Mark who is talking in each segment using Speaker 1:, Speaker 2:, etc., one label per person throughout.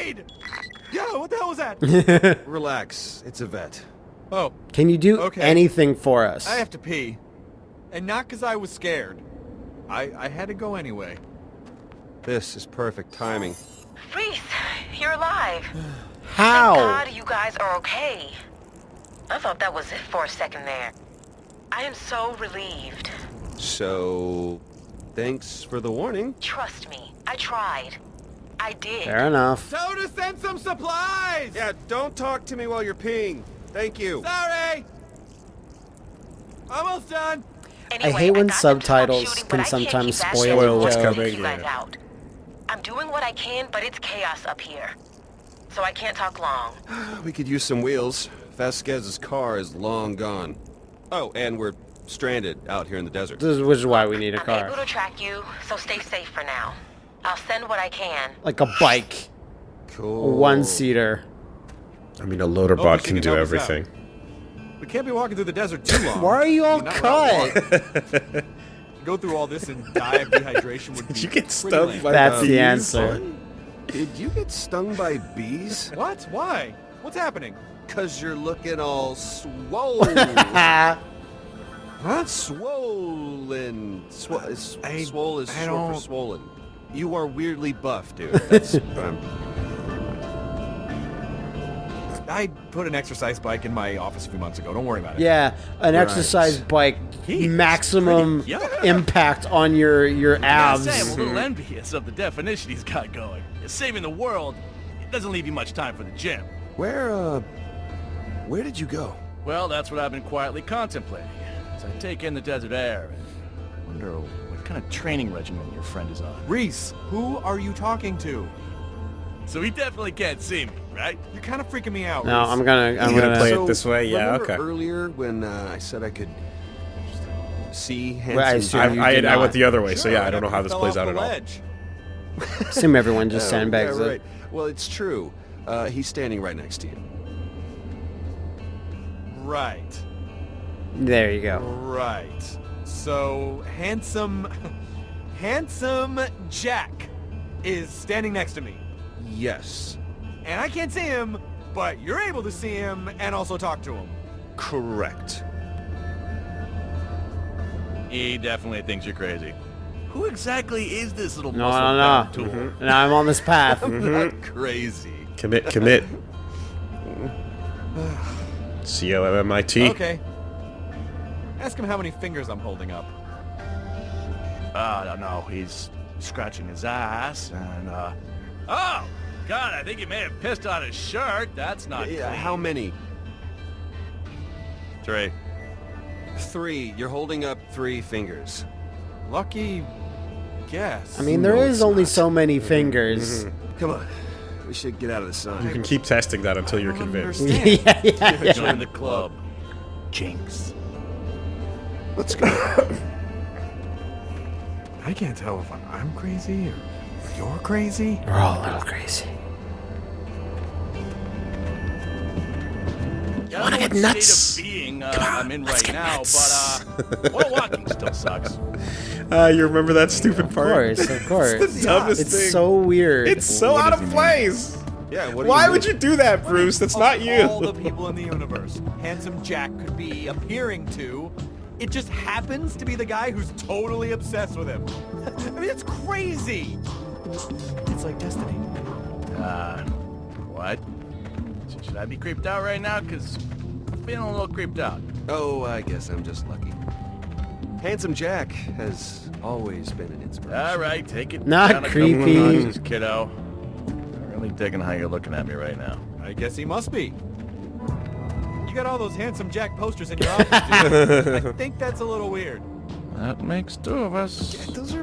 Speaker 1: not afraid! Yeah, what the hell was that?
Speaker 2: Relax, it's Yvette.
Speaker 1: oh,
Speaker 3: Can you do
Speaker 1: Okay.
Speaker 3: anything for us?
Speaker 1: I have to pee. And not because I was scared. I, I had to go anyway.
Speaker 2: This is perfect timing.
Speaker 4: Rhys, you're alive.
Speaker 3: How?
Speaker 4: Thank God you guys are okay. I thought that was it for a second there. I am so relieved.
Speaker 2: So, thanks for the warning.
Speaker 4: Trust me, I tried. I did.
Speaker 3: Fair enough.
Speaker 1: So to send some supplies!
Speaker 2: Yeah, don't talk to me while you're peeing. Thank you.
Speaker 1: Sorry! Almost done!
Speaker 4: Anyway,
Speaker 3: hate when
Speaker 4: got them to stop
Speaker 3: subtitles
Speaker 4: shooting,
Speaker 3: can
Speaker 4: but I can't
Speaker 3: sometimes
Speaker 4: keep that
Speaker 3: spoil
Speaker 4: shit
Speaker 3: what's
Speaker 4: going to
Speaker 5: coming,
Speaker 4: keep you guys
Speaker 5: yeah.
Speaker 4: out. I'm doing what I can, but it's chaos up here. So I can't talk long.
Speaker 2: We could use some wheels. Vasquez's car is long gone. Oh, and we're stranded out here in the desert.
Speaker 3: This is, which is why we need a
Speaker 4: I'm able
Speaker 3: car.
Speaker 4: to track you, so stay safe for now. I'll send what I can.
Speaker 3: Like a bike.
Speaker 2: Cool.
Speaker 3: one-seater.
Speaker 5: I mean, a loader
Speaker 1: Hope
Speaker 5: bot
Speaker 1: you
Speaker 5: can
Speaker 1: can
Speaker 5: do
Speaker 1: help us out.
Speaker 5: everything.
Speaker 1: We can't be walking through the desert too long.
Speaker 3: Why are you all
Speaker 1: I mean, not without
Speaker 3: cut?
Speaker 1: Go through all this and die of dehydration would be
Speaker 5: you get stung by
Speaker 3: That's the
Speaker 5: bees?
Speaker 3: answer.
Speaker 2: Did you get stung by bees?
Speaker 1: What? Why? What's happening?
Speaker 2: Cause you're looking all swollen.
Speaker 3: Ah,
Speaker 1: Huh?
Speaker 2: swollen. Swo- is,
Speaker 1: I-
Speaker 2: swole is
Speaker 1: I
Speaker 2: short for swollen. You are weirdly buff, dude. That's um,
Speaker 1: I put an exercise bike in my office a few months ago. Don't worry about it.
Speaker 3: yeah, an
Speaker 2: Right.
Speaker 3: exercise bike,
Speaker 6: He's
Speaker 3: maximum
Speaker 6: pretty young.
Speaker 3: impact on your your
Speaker 6: I gotta say, I'm a little envious of the definition he's got going. Saving the world, it doesn't leave you much time for the gym.
Speaker 2: where uh, where did you go?
Speaker 6: Well, that's what I've been quietly contemplating. As I take in the desert air and wonder what kind of training regimen your friend is on.
Speaker 1: Rhys, who are you talking to?
Speaker 6: So he definitely can't see me, right?
Speaker 1: You're kind of freaking me out.
Speaker 3: No,
Speaker 1: Rhys.
Speaker 3: I'm gonna I'm
Speaker 5: gonna
Speaker 3: gonna.
Speaker 5: play it this way? Yeah,
Speaker 2: remember
Speaker 5: okay.
Speaker 2: earlier when uh, I said I could see handsome
Speaker 3: Well, I
Speaker 5: I, I, I went the other way, so yeah, I don't know how this plays out
Speaker 1: the
Speaker 5: at all.
Speaker 1: ledge.
Speaker 3: Assume everyone just
Speaker 2: Oh,
Speaker 3: sandbags
Speaker 2: yeah,
Speaker 3: it.
Speaker 2: Well, it's true. Uh, he's standing right next to you.
Speaker 1: Right.
Speaker 3: There you go.
Speaker 1: Right. So handsome, handsome Jack is standing next to me,
Speaker 2: Yes.
Speaker 1: and I can't see him, but you're able to see him and also talk to him.
Speaker 2: Correct.
Speaker 6: He definitely thinks you're crazy. Who exactly is this little
Speaker 3: No,
Speaker 6: muscle
Speaker 3: no,
Speaker 6: bound
Speaker 3: no.
Speaker 6: tool? Mm-hmm.
Speaker 3: Now I'm on this path. Mm-hmm.
Speaker 2: Not crazy.
Speaker 5: Commit, commit. C-O-M-M-I-T.
Speaker 1: Okay. Ask him how many fingers I'm holding up.
Speaker 6: I don't know. He's scratching his ass and, uh... Oh! God, I think he may have pissed on his shirt. That's not
Speaker 2: Yeah,
Speaker 6: clean.
Speaker 2: how many?
Speaker 6: Three.
Speaker 2: Three. You're holding up three fingers.
Speaker 1: Lucky guess.
Speaker 3: I mean, there
Speaker 2: No,
Speaker 3: is only
Speaker 2: not.
Speaker 3: so many fingers.
Speaker 2: Come on. We should get out of the sun.
Speaker 5: You can keep testing that until
Speaker 1: I
Speaker 5: you're convinced.
Speaker 3: yeah, yeah, yeah.
Speaker 6: Join the club. Jinx.
Speaker 2: Let's go.
Speaker 1: I can't tell if I'm crazy or you're crazy.
Speaker 3: We're all a little crazy.
Speaker 6: I don't know what
Speaker 5: nuts?
Speaker 6: state of being uh, I'm in right now, but uh, well, walking still sucks.
Speaker 5: Uh, you remember that stupid part?
Speaker 3: Of course, of course.
Speaker 5: It's the dumbest
Speaker 3: It's
Speaker 5: thing.
Speaker 3: so weird.
Speaker 5: It's so
Speaker 1: What
Speaker 5: out of
Speaker 1: he mean?
Speaker 5: place.
Speaker 2: yeah, what
Speaker 5: Why
Speaker 2: you
Speaker 5: would you do that, Bruce? That's not you.
Speaker 1: All the people in the universe, handsome Jack could be appearing to. It just happens to be the guy who's totally obsessed with him. I mean, it's crazy. It's like destiny.
Speaker 6: Uh, what? Should- Should I be creeped out right now? Cause I'm feeling a little creeped out.
Speaker 2: Oh, I guess I'm just lucky. Handsome Jack has always been an inspiration.
Speaker 6: All right, take it
Speaker 3: Not
Speaker 6: down a couple
Speaker 3: creepy.
Speaker 6: of notches, kiddo. I'm really digging how you're looking at me right now.
Speaker 1: I guess he must be. You got all those handsome Jack posters in your office, dude. I think that's a little weird.
Speaker 6: That makes two of us.
Speaker 2: Those are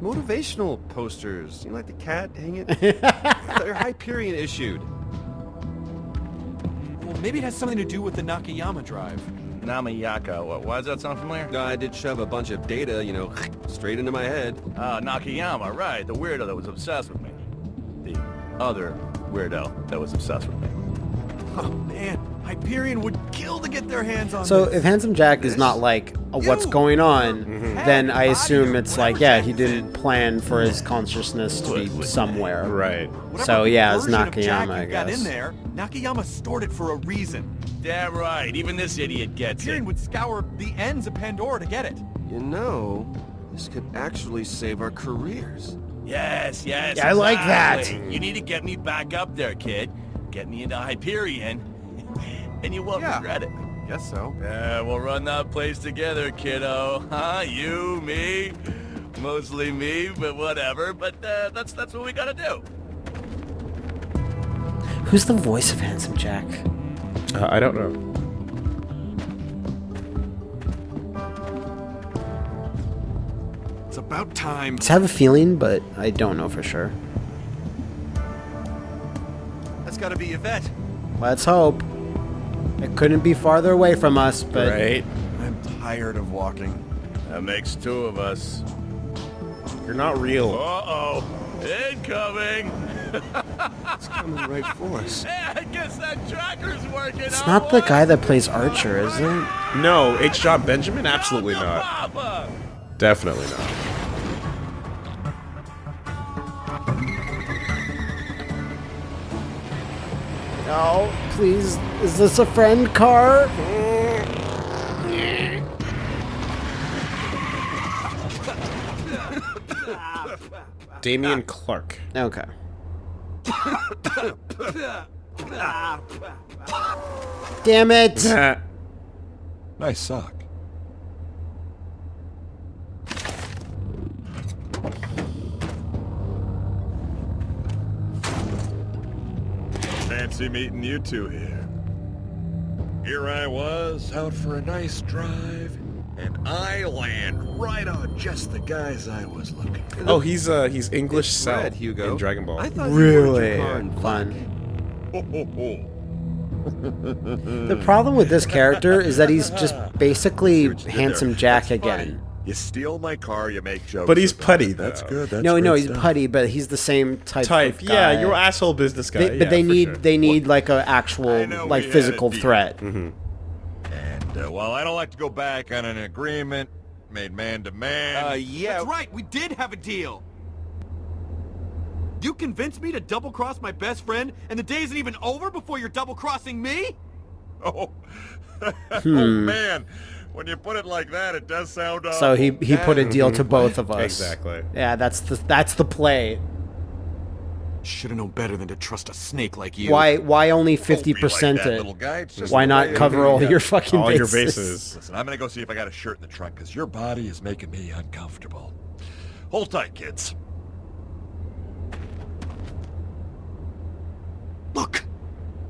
Speaker 2: motivational posters. You know, like the cat hang it. They're Hyperion issued.
Speaker 1: Well, maybe it has something to do with the Nakayama drive.
Speaker 6: Namayaka. What, why does that sound familiar?
Speaker 2: No, I did shove a bunch of data, you know, straight into my head.
Speaker 6: Uh, Nakayama, right. The weirdo that was obsessed with me. The other weirdo that was obsessed with me.
Speaker 1: Oh man, Hyperion would kill to get their hands on
Speaker 3: So
Speaker 1: this.
Speaker 3: if Handsome Jack is not like a what's going on,
Speaker 5: Mm-hmm.
Speaker 3: then I assume
Speaker 1: or
Speaker 3: it's like, yeah, he didn't plan for his consciousness to be somewhere.
Speaker 5: Right.
Speaker 1: Whatever
Speaker 3: so, yeah, it's
Speaker 1: version of Jack
Speaker 3: Nakayama, I
Speaker 1: you've got in there, Nakayama stored it for a reason.
Speaker 6: Damn right. Even this idiot gets it.
Speaker 1: Hyperion would scour the ends of Pandora to get it.
Speaker 2: You know, this could actually save our careers.
Speaker 6: Yes, yes.
Speaker 3: Yeah, I like that.
Speaker 6: You need to get me back up there, kid. Get me into Hyperion, and you won't
Speaker 1: Yeah.
Speaker 6: regret it.
Speaker 1: Guess so.
Speaker 6: Yeah, we'll run that place together, kiddo. Huh? You, me, mostly me, but whatever. But uh, that's that's what we gotta do.
Speaker 3: Who's the voice of Handsome Jack?
Speaker 5: Uh, I don't know.
Speaker 1: It's about time.
Speaker 3: I have a feeling, but I don't know for sure.
Speaker 1: That's gotta be Yvette.
Speaker 3: Let's hope. It couldn't be farther away from us, but
Speaker 5: right.
Speaker 1: I'm tired of walking.
Speaker 6: That makes two of us.
Speaker 5: You're not real.
Speaker 6: Uh-oh. Incoming!
Speaker 2: It's coming right for us.
Speaker 6: Hey, I guess that tracker's working
Speaker 3: it's not the guy that plays Archer, is it?
Speaker 5: No, H. John Benjamin? Absolutely not. Definitely not.
Speaker 3: No, please. Is this a friend car?
Speaker 5: Dameon Clarke.
Speaker 3: Okay. Damn it!
Speaker 1: Nice sock.
Speaker 7: Fancy meeting you two here. Here I was, out for a nice drive, and I land right on just the guys I was looking for.
Speaker 5: Oh, he's uh he's English
Speaker 2: It's
Speaker 5: Cell
Speaker 2: red, Hugo.
Speaker 5: in Dragon Ball.
Speaker 2: I thought
Speaker 3: Really
Speaker 2: your car in black.
Speaker 3: fun.
Speaker 7: Ho, ho, ho.
Speaker 3: The problem with this character is that he's just basically
Speaker 7: what you did
Speaker 3: handsome
Speaker 7: there.
Speaker 3: Jack
Speaker 7: That's funny.
Speaker 3: again.
Speaker 7: You steal my car, you make jokes.
Speaker 5: But he's putty,
Speaker 7: it. That's good. That's
Speaker 3: no, no, he's
Speaker 7: stuff.
Speaker 3: putty, but he's the same type.
Speaker 5: Type.
Speaker 3: Of
Speaker 5: Yeah,
Speaker 3: guy.
Speaker 5: you're asshole business guy.
Speaker 3: They, but
Speaker 5: yeah,
Speaker 3: they need
Speaker 5: sure.
Speaker 3: they need like a actual like physical
Speaker 7: a deal.
Speaker 3: threat.
Speaker 7: And uh, well, I don't like to go back on an agreement made man to man.
Speaker 2: Uh, yeah.
Speaker 1: That's right, we did have a deal. You convinced me to double-cross my best friend, and the day isn't even over before you're double-crossing me?
Speaker 7: Oh, oh
Speaker 3: Hmm.
Speaker 7: man, when you put it like that, it does sound.
Speaker 3: So he he put a deal to both of us.
Speaker 5: Exactly.
Speaker 3: Yeah, that's the that's the play.
Speaker 1: Should have known better than to trust a snake like you.
Speaker 3: Why why only fifty percent
Speaker 7: that,
Speaker 3: it?
Speaker 7: little guy.
Speaker 3: Why not cover all your fucking
Speaker 5: All
Speaker 3: bases?
Speaker 5: your bases.
Speaker 7: Listen, I'm gonna go see if I got a shirt in the trunk because your body is making me uncomfortable. Hold tight, kids.
Speaker 1: Look,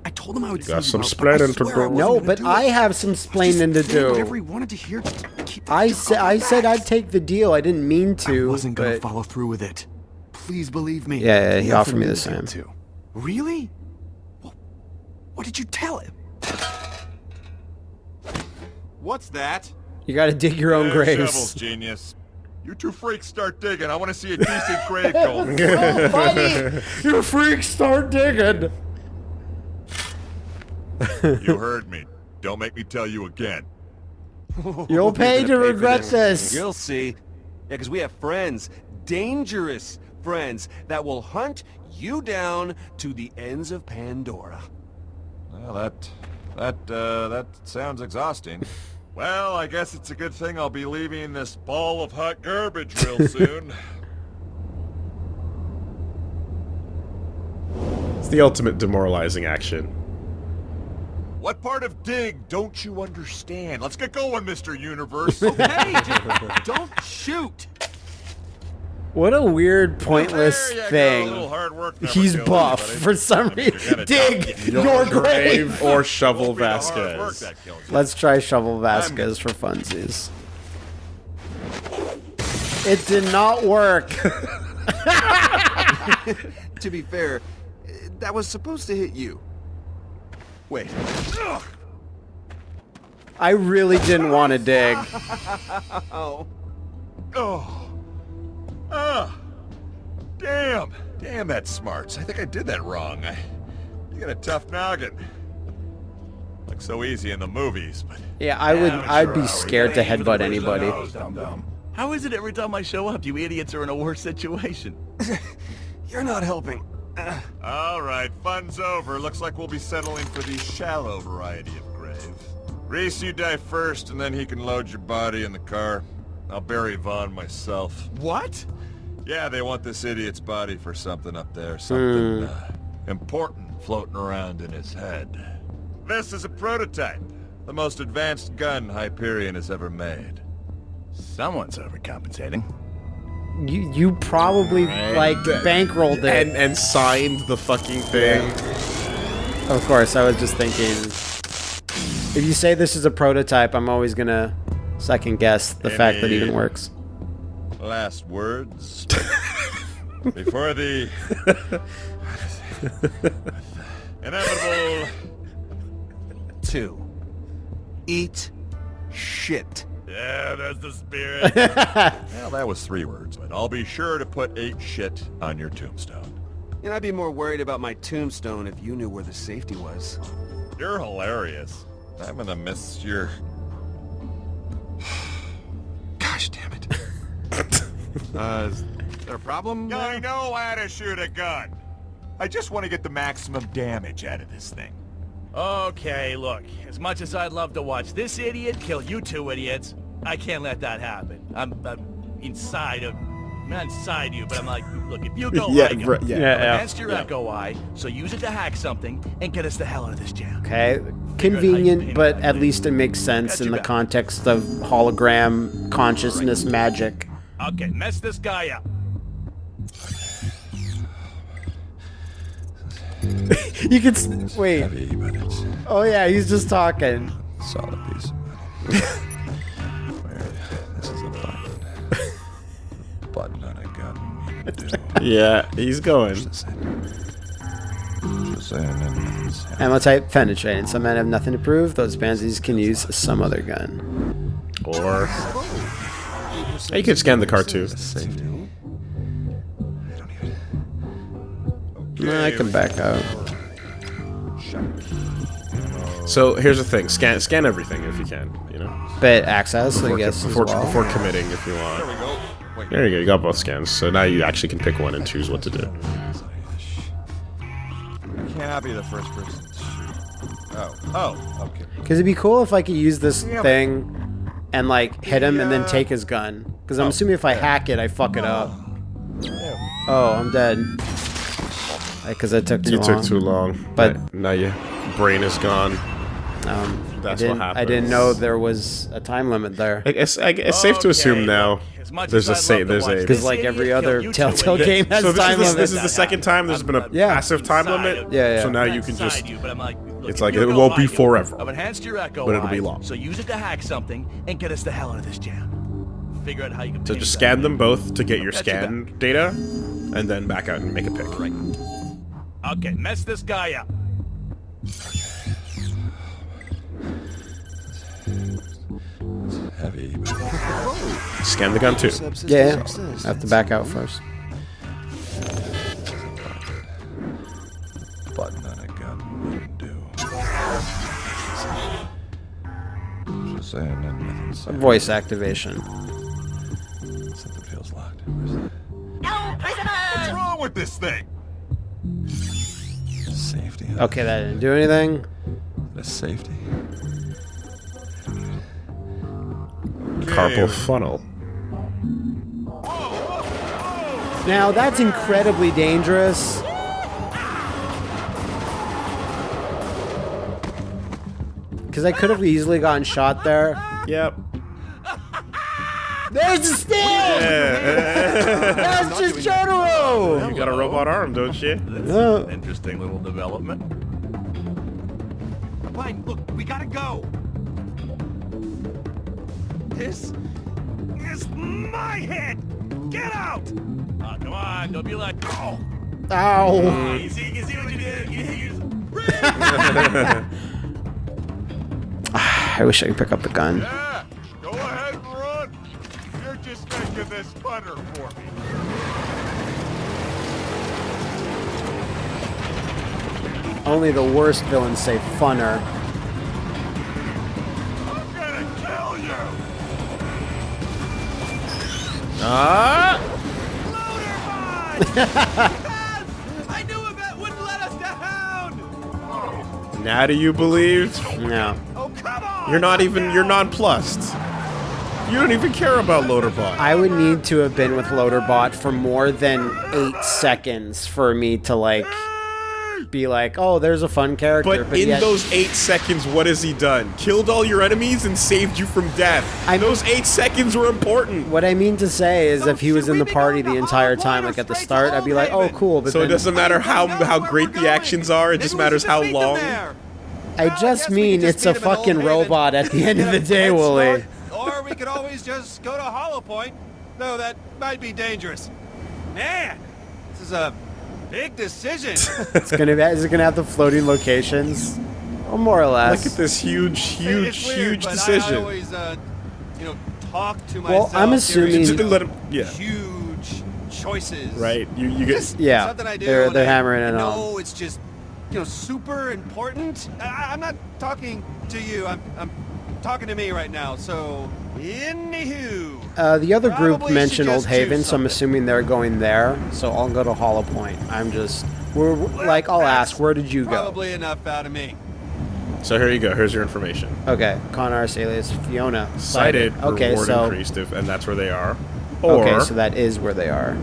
Speaker 1: I told him I would
Speaker 5: You got
Speaker 1: see
Speaker 5: some
Speaker 1: you out, but I
Speaker 5: splaining to do.
Speaker 3: No, but
Speaker 1: do
Speaker 3: I have some
Speaker 1: I was just
Speaker 3: splaining to
Speaker 1: saying Whatever
Speaker 3: do.
Speaker 1: he wanted to hear, just keep that
Speaker 3: I said I
Speaker 1: my
Speaker 3: said
Speaker 1: back.
Speaker 3: I'd take the deal. I didn't mean to.
Speaker 1: I wasn't gonna
Speaker 3: but
Speaker 1: follow through with it. Please believe me.
Speaker 3: Yeah, yeah, he
Speaker 1: Nothing
Speaker 3: offered me the
Speaker 1: means him
Speaker 3: same.
Speaker 1: To. Really? Well, what did you tell him? What's that?
Speaker 3: you got to dig your own
Speaker 7: Yeah,
Speaker 3: graves.
Speaker 7: Shovels, genius. You two freaks start digging. I want to see a decent grave going.
Speaker 3: so funny. you freaks start digging.
Speaker 7: You heard me. Don't make me tell you again.
Speaker 3: You'll pay to
Speaker 2: pay
Speaker 3: regret this.
Speaker 2: You'll see. Yeah, because we have friends, dangerous friends, that will hunt you down to the ends of Pandora.
Speaker 7: Well, that that uh, that sounds exhausting. well, I guess it's a good thing I'll be leaving this ball of hot garbage real soon.
Speaker 5: It's the ultimate demoralizing action.
Speaker 7: What part of dig don't you understand? Let's get going, Mr. Universe.
Speaker 1: Hey, just don't shoot.
Speaker 3: What a weird, pointless
Speaker 7: There you go, a
Speaker 3: thing.
Speaker 7: little hard work never
Speaker 3: He's buff
Speaker 7: anybody.
Speaker 3: for some
Speaker 7: You're
Speaker 3: reason. Dig
Speaker 7: die.
Speaker 3: your grave.
Speaker 5: or Shovel
Speaker 7: Won't be the hard work
Speaker 5: Vasquez.
Speaker 7: that kills you.
Speaker 3: Let's try Shovel Vasquez for funsies. It did not work.
Speaker 2: To be fair, that was supposed to hit you. Wait.
Speaker 3: I really didn't want to dig.
Speaker 2: Oh.
Speaker 7: Oh. Ah. Damn. Damn, that smarts. I think I did that wrong. I, you got a tough noggin. Looks so easy in the movies, but
Speaker 3: Yeah, I would. I'd be scared to headbutt anybody.
Speaker 6: How is it every time I show up, you idiots are in a worse situation?
Speaker 2: You're not helping.
Speaker 7: All right, fun's over. Looks like we'll be settling for the shallow variety of grave. Rhys, you die first, and then he can load your body in the car. I'll bury Vaughn myself.
Speaker 1: What?
Speaker 7: Yeah, they want this idiot's body for something up there. Something uh, important floating around in his head. This is a prototype. The most advanced gun Hyperion has ever made.
Speaker 6: Someone's overcompensating.
Speaker 3: You you probably like bankrolled it.
Speaker 5: And and signed the fucking thing.
Speaker 3: Of course, I was just thinking. If you say this is a prototype, I'm always gonna second guess the fact that it even works.
Speaker 7: Last words. Before the inevitable
Speaker 2: Two. Eat shit.
Speaker 6: Yeah, that's the spirit.
Speaker 7: Well, that was three words, but I'll be sure to put eight shit on your tombstone.
Speaker 2: And I'd be more worried about my tombstone if you knew where the safety was.
Speaker 7: You're hilarious. I'm gonna miss your... Gosh damn it.
Speaker 1: Uh, is there a problem?
Speaker 7: I know how to shoot a gun. I just want to get the maximum damage out of this thing.
Speaker 6: okay, look. As much as I'd love to watch this idiot kill you two idiots, I can't let that happen. I'm, I'm inside of... I'm not inside you, but I'm like, look, if you go
Speaker 5: Yeah,
Speaker 6: like
Speaker 5: right, yeah.
Speaker 3: Yeah, yeah.
Speaker 6: against your echo eye, so use it to hack something and get us the hell out of this jam.
Speaker 3: Okay,
Speaker 6: Figure out how you
Speaker 3: convenient, but at least it makes sense in the
Speaker 6: back.
Speaker 3: context of hologram consciousness magic.
Speaker 6: Okay, mess this guy up.
Speaker 3: You can wait.
Speaker 7: Heavy,
Speaker 3: Oh yeah, he's just talking.
Speaker 7: solid piece button on a gun. You do.
Speaker 5: Yeah, he's going.
Speaker 7: Just saying, and it's-
Speaker 3: Ammo type penetrating. Some men have nothing to prove. Those pansies can use some other gun.
Speaker 5: Or you could scan the car too.
Speaker 7: Safety.
Speaker 3: I can back out.
Speaker 5: So here's the thing: scan scan everything if you can. You know,
Speaker 3: But access, I
Speaker 5: before,
Speaker 3: guess, as
Speaker 5: before,
Speaker 3: well.
Speaker 5: before committing if you want.
Speaker 7: There. Wait.
Speaker 5: There you go. You got both scans. So now you actually can pick one and choose what to do.
Speaker 7: Can't be the first person to shoot. Oh. Oh. Okay.
Speaker 3: Because it'd be cool if I could use this thing and like hit him and then take his gun. Because I'm assuming if I hack it, I fuck it up. Oh, I'm dead. Because I took too
Speaker 5: You
Speaker 3: long.
Speaker 5: took too long,
Speaker 3: But-
Speaker 5: now your brain is gone.
Speaker 3: Um,
Speaker 5: That's
Speaker 3: I
Speaker 5: what
Speaker 3: didn't, I didn't know there was a time limit there.
Speaker 5: I guess I, it's safe to assume now.
Speaker 6: as much
Speaker 5: There's a
Speaker 6: as I'd
Speaker 5: say. There's a.
Speaker 6: this
Speaker 3: Because like every other Telltale game has
Speaker 5: so this
Speaker 3: time
Speaker 5: is, the,
Speaker 3: limit.
Speaker 5: this is the second time there's been a
Speaker 3: Yeah.
Speaker 5: passive time limit.
Speaker 3: Yeah, yeah.
Speaker 5: So now you can just.
Speaker 6: you, but I'm like, look,
Speaker 5: it's like it won't be forever.
Speaker 6: I've enhanced your echo
Speaker 5: But it'll be long.
Speaker 6: So use it to hack something and get us the hell out of this jam. Figure out how you can.
Speaker 5: So just scan
Speaker 6: thing.
Speaker 5: them both to get your
Speaker 6: Got you
Speaker 5: scan data, and then back out and make a pick. Right.
Speaker 6: Okay, mess this guy up.
Speaker 7: Heavy.
Speaker 5: Scan the gun too.
Speaker 3: Yeah, I have to back out first.
Speaker 7: button on a gun wouldn't do. Just saying, and nothing saying.
Speaker 3: Voice activation.
Speaker 7: Something feels locked. What's wrong with this thing? Safety.
Speaker 3: Okay, that didn't do anything.
Speaker 7: The safety.
Speaker 5: Carpal funnel.
Speaker 3: Now that's incredibly dangerous. Because I could have easily gotten shot there.
Speaker 5: Yep.
Speaker 3: There's the sting! That's just Jotaro!
Speaker 5: You got a robot arm, don't you?
Speaker 3: No.
Speaker 6: Interesting little development.
Speaker 1: Fine, look, we gotta go. This is my head. Get out!
Speaker 6: Uh, come on, don't be like, oh,
Speaker 3: Ow!
Speaker 6: you see, you see what you did? You, you,
Speaker 3: I wish I could pick up the gun.
Speaker 7: Yeah, go ahead and run. You're just making this funner for me.
Speaker 3: Only the worst villains say funner.
Speaker 5: Ah!
Speaker 1: yes! I knew Yvette wouldn't let us down!
Speaker 5: Now do you believe?
Speaker 3: No.
Speaker 1: Oh, come on!
Speaker 5: You're not even, you're nonplussed. You don't even care about Loaderbot.
Speaker 3: I would need to have been with Loaderbot for more than eight seconds for me to like be like, oh, there's a fun character.
Speaker 5: But, in
Speaker 3: yet-
Speaker 5: those eight seconds, what has he done? Killed all your enemies and saved you from death.
Speaker 3: I-
Speaker 5: those eight seconds were important.
Speaker 3: what I mean to say is,
Speaker 1: So
Speaker 3: if he was in the party
Speaker 1: going
Speaker 3: the entire time, like at the start, I'd be like, oh, cool. But
Speaker 5: So it doesn't matter how how great the actions are. It
Speaker 1: Maybe
Speaker 5: just matters how long.
Speaker 3: I just
Speaker 1: guess
Speaker 3: mean
Speaker 1: just
Speaker 3: it's a
Speaker 1: meet him
Speaker 3: fucking
Speaker 1: Haven,
Speaker 3: robot at the end of the day,
Speaker 1: Woolie. Or we could always just go to Hollow Point. No, that might be dangerous. Man, this is a big decision.
Speaker 3: It's gonna be. Is it gonna have the floating locations? Or more or less.
Speaker 5: Look at this huge, huge,
Speaker 1: weird,
Speaker 5: huge
Speaker 1: but I-
Speaker 5: decision.
Speaker 1: I, always, uh, you know, talk to
Speaker 3: Well,
Speaker 1: myself.
Speaker 3: I'm
Speaker 1: during,
Speaker 3: assuming-
Speaker 1: you
Speaker 5: Just
Speaker 1: know,
Speaker 5: let him- yeah.
Speaker 1: Huge choices.
Speaker 5: right? You you get
Speaker 1: Just
Speaker 3: Yeah,
Speaker 1: something I do
Speaker 3: they're- they're
Speaker 1: I
Speaker 3: hammering it
Speaker 1: know
Speaker 3: home.
Speaker 1: it's just, you know, super important. I, I'm not talking to you. I'm, I'm talking to me right now. So, anywho.
Speaker 3: Uh, the other group mentioned Old Haven, so I'm assuming they're going there. So I'll go to Hollow Point. I'm just, we're, we're- like, I'll ask, where did you go?
Speaker 1: Probably enough out of me.
Speaker 5: So here you go. Here's your information.
Speaker 3: Okay, Connors alias Fiona.
Speaker 5: Cited.
Speaker 3: Okay,
Speaker 5: reward
Speaker 3: so
Speaker 5: increased, if, and that's where they are. Or
Speaker 3: okay, so that is where they are.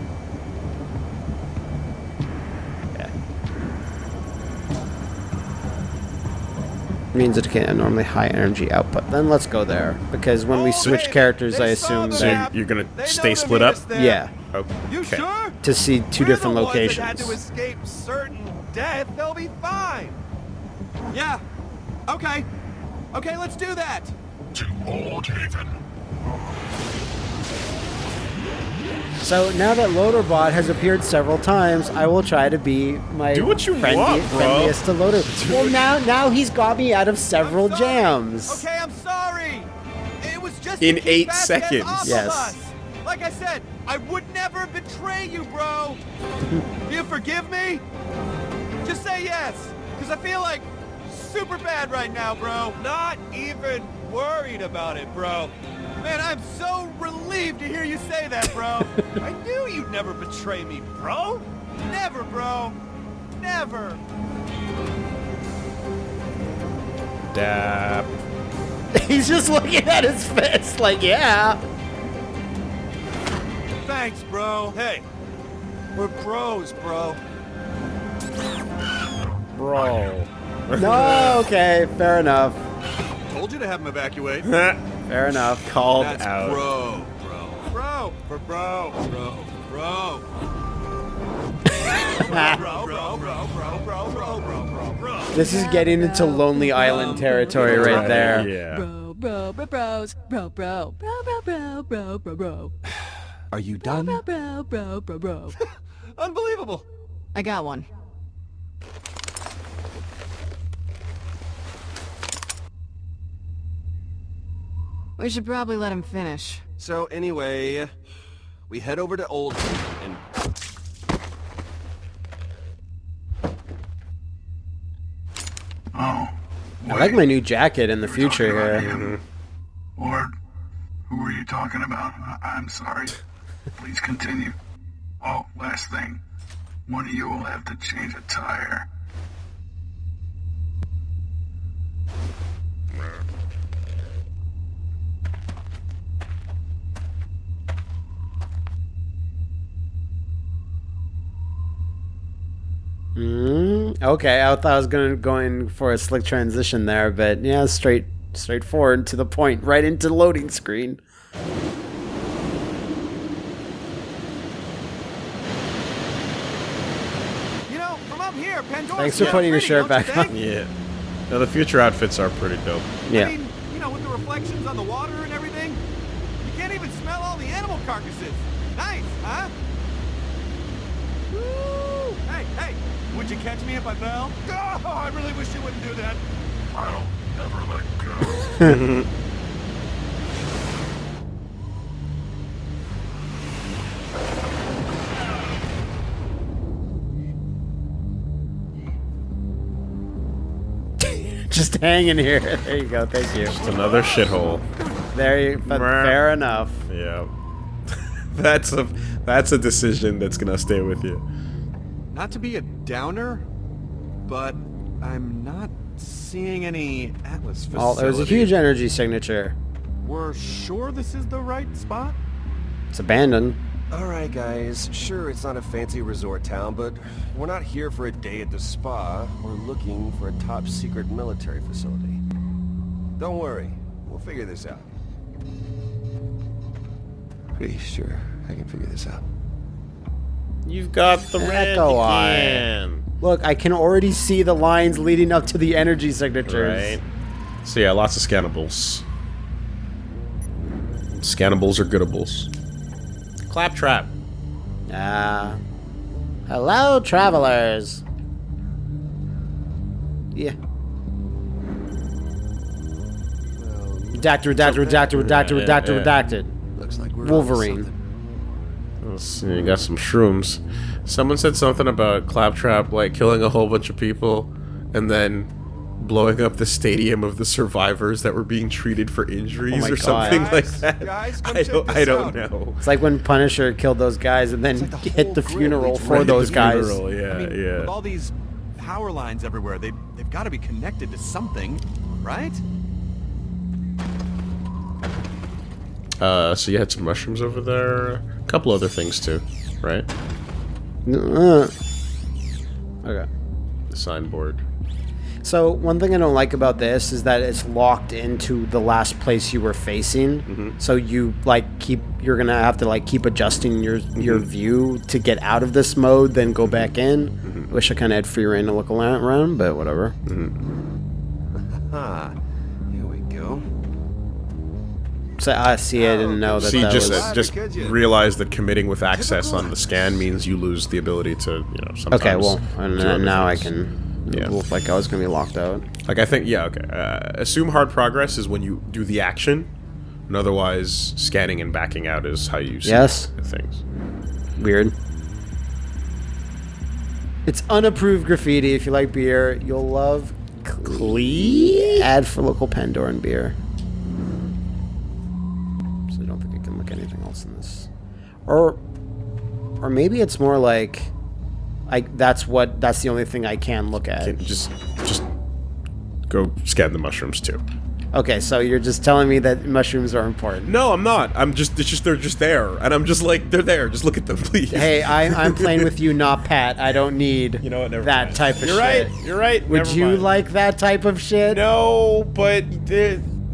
Speaker 3: Means it can normally high energy output. Then let's go there because when we
Speaker 1: Oh,
Speaker 3: switch characters, I assume
Speaker 5: So
Speaker 3: that
Speaker 5: you- you're gonna stay split up.
Speaker 1: us there.
Speaker 3: yeah, oh,
Speaker 1: You
Speaker 5: Okay.
Speaker 1: sure?
Speaker 3: to see 2
Speaker 1: We're
Speaker 3: different
Speaker 1: the ones
Speaker 3: locations.
Speaker 1: That had to escape certain death. They'll be fine. Yeah. Okay. Okay, let's do that.
Speaker 8: To Old Haven.
Speaker 3: So now that Loaderbot has appeared several times, I will try to be my
Speaker 5: Do what you
Speaker 3: friendly-
Speaker 5: want, bro.
Speaker 3: friendliest to Loader. Well, now now he's got me out of several jams.
Speaker 1: Okay, I'm sorry. It was just
Speaker 5: In eight seconds.
Speaker 1: off
Speaker 3: Yes.
Speaker 1: Like I said, I would never betray you, bro. Do you forgive me? Just say yes, because I feel like super bad right now, bro. Not even worried about it, bro. Man, I'm so relieved to hear you say that, bro. I knew you'd never betray me, bro. Never, bro. Never.
Speaker 5: Dap.
Speaker 3: he's just looking at his fist like, yeah.
Speaker 1: Thanks, bro. Hey, we're bros, bro.
Speaker 5: Bro.
Speaker 3: No, okay, fair enough.
Speaker 1: Told you to have him evacuate.
Speaker 3: Fair enough.
Speaker 5: Called
Speaker 1: That's
Speaker 5: out.
Speaker 1: bro, bro, bro, for bro, bro, bro. Bro, bro, bro, bro, bro, bro, bro, bro, bro.
Speaker 3: This is getting into Lonely Island territory right there.
Speaker 5: Yeah.
Speaker 9: Bro, bro, bro, bros, bro, bro, bro, bro, bro, bro, bro, bro,
Speaker 2: Are you
Speaker 9: bro,
Speaker 2: done?
Speaker 9: bro, bro, bro, bro.
Speaker 1: Unbelievable.
Speaker 9: I got one. We should probably let him finish.
Speaker 2: So anyway, we head over to Old and
Speaker 8: Oh.
Speaker 3: I like my new jacket in the future here.
Speaker 8: Lord, who were you talking about? I- I'm sorry. Please continue. Oh, last thing. One of you will have to change a tire.
Speaker 3: Okay, I thought I was going going for a slick transition there, but yeah, straight straightforward to the point, right into the loading screen.
Speaker 1: You know, from up here, Pandora's
Speaker 3: Thanks for
Speaker 1: kinda
Speaker 3: putting your shirt
Speaker 1: don't you
Speaker 3: back on.
Speaker 5: Yeah. Now the future outfits are pretty dope.
Speaker 3: Yeah.
Speaker 1: I mean, you know, with the reflections on the water and everything, you can't even smell all the animal carcasses. Nice, huh? Woo! Hey, hey, would you catch me if I fell? Oh, I really wish you wouldn't do that.
Speaker 8: I'll never let go.
Speaker 3: Just hanging here. There you go. Thank you.
Speaker 5: Just another shithole.
Speaker 3: There you. But fair enough.
Speaker 5: Yeah. that's a that's a decision that's gonna stay with you.
Speaker 2: Not to be a downer, but I'm not seeing any Atlas facility.
Speaker 3: Oh, there's a huge energy signature.
Speaker 2: We're sure this is the right spot?
Speaker 3: It's abandoned.
Speaker 2: Alright guys, sure it's not a fancy resort town, but we're not here for a day at the spa. We're looking for a top secret military facility. Don't worry, we'll figure this out. Pretty sure I can figure this out.
Speaker 5: You've got the red
Speaker 3: eye.
Speaker 5: again.
Speaker 3: Look, I can already see the lines leading up to the energy signatures.
Speaker 5: Right. So yeah, lots of scannables. Scannables are goodables. Claptrap.
Speaker 3: Ah. hello, travelers. Yeah. Redacted, redacted, redacted, redacted, redacted,
Speaker 5: Yeah, yeah.
Speaker 3: redacted.
Speaker 2: Looks like we're
Speaker 3: Wolverine.
Speaker 5: Let's see, you got some shrooms. Someone said something about Claptrap like killing a whole bunch of people and then blowing up the stadium of the survivors that were being treated for injuries
Speaker 3: Oh
Speaker 5: or
Speaker 3: God.
Speaker 5: something like that.
Speaker 2: guys,
Speaker 5: I don't, I don't
Speaker 2: out.
Speaker 5: know.
Speaker 3: It's like when Punisher killed those guys and then
Speaker 2: like the
Speaker 3: hit the funeral for
Speaker 2: right
Speaker 3: those guys.
Speaker 5: funeral, yeah,
Speaker 2: I mean,
Speaker 5: yeah.
Speaker 2: with all these power lines everywhere, they, they've got to be connected to something, right?
Speaker 5: Uh, so you had some mushrooms over there. Couple other things too, right?
Speaker 3: Uh. Okay.
Speaker 5: The signboard.
Speaker 3: So one thing I don't like about this is that it's locked into the last place you were facing. Mm-hmm. So you like keep you're gonna have to like keep adjusting your your mm-hmm. view to get out of this mode, then go back in. Mm-hmm. Wish I kind of had free reign to look around, but whatever. So I see. I didn't know that
Speaker 5: See,
Speaker 3: that
Speaker 5: just
Speaker 3: was.
Speaker 5: just realize that committing with access on the scan means you lose the ability to, you know, sometimes.
Speaker 3: Okay, well, and now I can.
Speaker 5: Yeah.
Speaker 3: Look like I was gonna be locked out.
Speaker 5: Like I think, yeah, okay. Uh, assume hard progress is when you do the action, and otherwise scanning and backing out is how you see
Speaker 3: Yes.
Speaker 5: things.
Speaker 3: Weird. It's unapproved graffiti. If you like beer, you'll love Clee. Ad for local Pandoran beer. Or, or maybe it's more like, like that's what that's the only thing I can look at.
Speaker 5: Can- Just, just go scan the mushrooms too.
Speaker 3: Okay, so you're just telling me that mushrooms are important.
Speaker 5: No, I'm not. I'm just. It's just they're just there, and I'm just like they're there. Just look at them, please.
Speaker 3: Hey, I, I'm playing with you, not Pat. I don't need
Speaker 5: You know what?
Speaker 3: That
Speaker 5: mind.
Speaker 3: type of
Speaker 5: You're
Speaker 3: shit.
Speaker 5: right. You're right.
Speaker 3: Would
Speaker 5: Never
Speaker 3: you
Speaker 5: mind.
Speaker 3: like that type of shit?
Speaker 5: No, but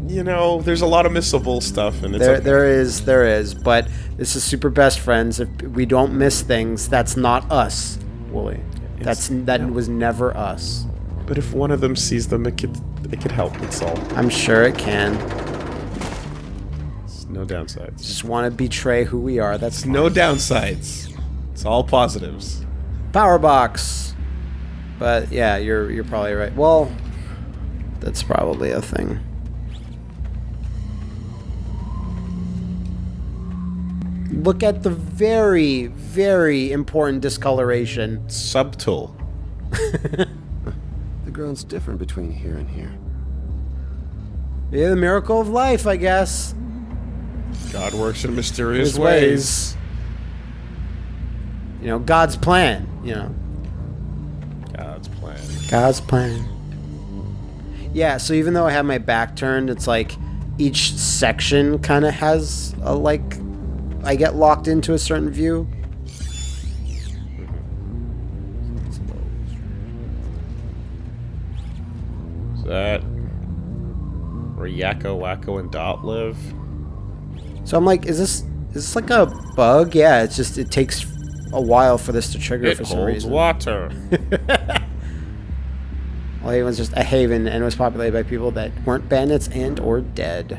Speaker 5: you know, there's a lot of missable stuff, and it's
Speaker 3: There,
Speaker 5: okay.
Speaker 3: there is, there is, but this is super best friends. If we don't miss things, that's not us, Woolie. That's that was never us.
Speaker 5: But if one of them sees them, it could it could help. It's all.
Speaker 3: I'm sure it can.
Speaker 5: It's no downsides.
Speaker 3: Just want to betray who we are. That's
Speaker 5: No downsides. It's all positives.
Speaker 3: power box. But yeah, you're you're probably right. Well, that's probably a thing. Look at the very, very important discoloration.
Speaker 5: Subtle.
Speaker 2: The ground's different between here and here.
Speaker 3: Yeah, the miracle of life, I guess.
Speaker 5: God works in mysterious
Speaker 3: His
Speaker 5: ways.
Speaker 3: ways. You know, God's plan. You know,
Speaker 5: God's plan.
Speaker 3: God's plan. Yeah, so even though I have my back turned, it's like each section kind of has a like I get locked into a certain view.
Speaker 5: Is that where Yakko, Wakko, and Dot live?
Speaker 3: So I'm like, is this is this like a bug? Yeah, it's just it takes a while for this to trigger
Speaker 5: It
Speaker 3: for some
Speaker 5: holds
Speaker 3: reason.
Speaker 5: water.
Speaker 3: Well, it was just a haven and it was populated by people that weren't bandits and or dead.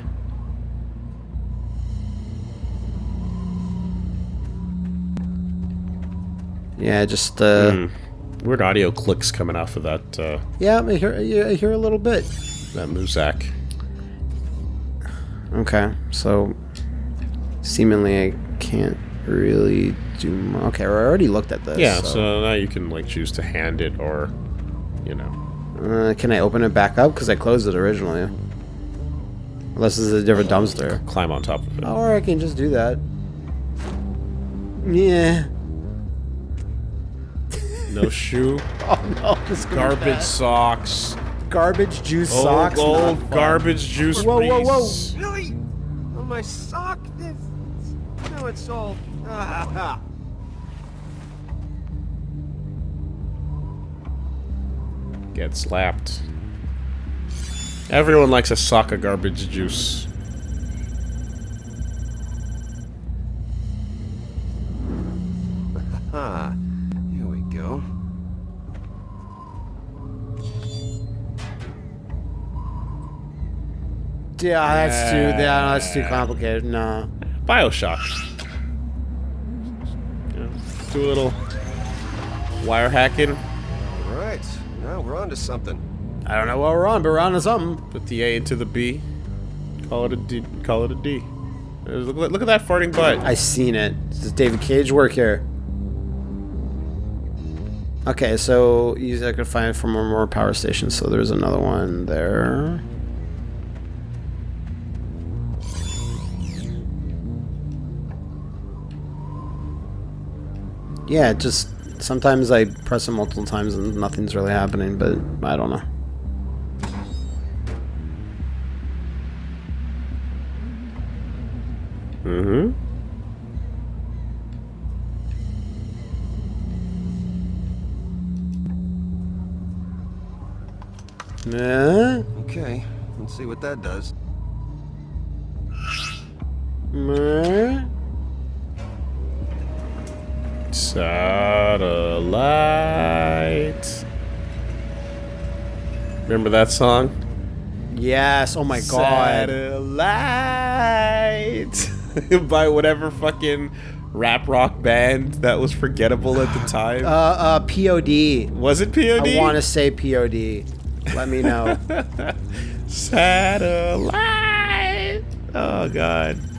Speaker 3: Yeah, just uh,
Speaker 5: Hmm. Weird audio clicks coming off of that uh,
Speaker 3: yeah, I hear, yeah, I hear a little bit.
Speaker 5: that Muzak.
Speaker 3: Okay, so seemingly I can't really do. Okay, I already looked at this.
Speaker 5: Yeah, so now you can like choose to hand it or, you know.
Speaker 3: Uh, can I open it back up? Because I closed it originally. Unless is a different dumpster.
Speaker 5: climb on top of it.
Speaker 3: Or I can just do that. Yeah.
Speaker 5: No shoe.
Speaker 3: Oh no, this
Speaker 5: Garbage
Speaker 3: bad.
Speaker 5: socks.
Speaker 3: Garbage juice
Speaker 5: Old,
Speaker 3: socks. not
Speaker 5: old
Speaker 3: fun.
Speaker 5: garbage juice
Speaker 3: Whoa, whoa, whoa.
Speaker 2: Really? On my sock? This... No, it's all... Ah,
Speaker 5: Get slapped. Everyone likes a sock of garbage juice.
Speaker 3: Yeah, that's too. Yeah, that's too complicated. No.
Speaker 5: Bioshock. Yeah, Do a little wire hacking.
Speaker 2: All right. Now we're on to something.
Speaker 3: I don't know what we're on, but we're on to something.
Speaker 5: Put the A into the B. Call it a D. Call it a D. Look, look look at that farting butt.
Speaker 3: I seen it. This is David Cage work here. Okay, so you I could find from one more power stations. So there's another one there. Yeah, just sometimes I press it multiple times and nothing's really happening, but I don't know.
Speaker 5: Mm-hmm.
Speaker 3: Meh,
Speaker 2: Okay. Let's see what that does.
Speaker 3: meh.
Speaker 5: Satellite. Remember that song?
Speaker 3: Yes. Oh my god.
Speaker 5: Satellite. By whatever fucking rap rock band that was forgettable at the time.
Speaker 3: Uh, uh, POD.
Speaker 5: was it POD?
Speaker 3: I want to say POD. Let me know.
Speaker 5: Satellite. Oh god.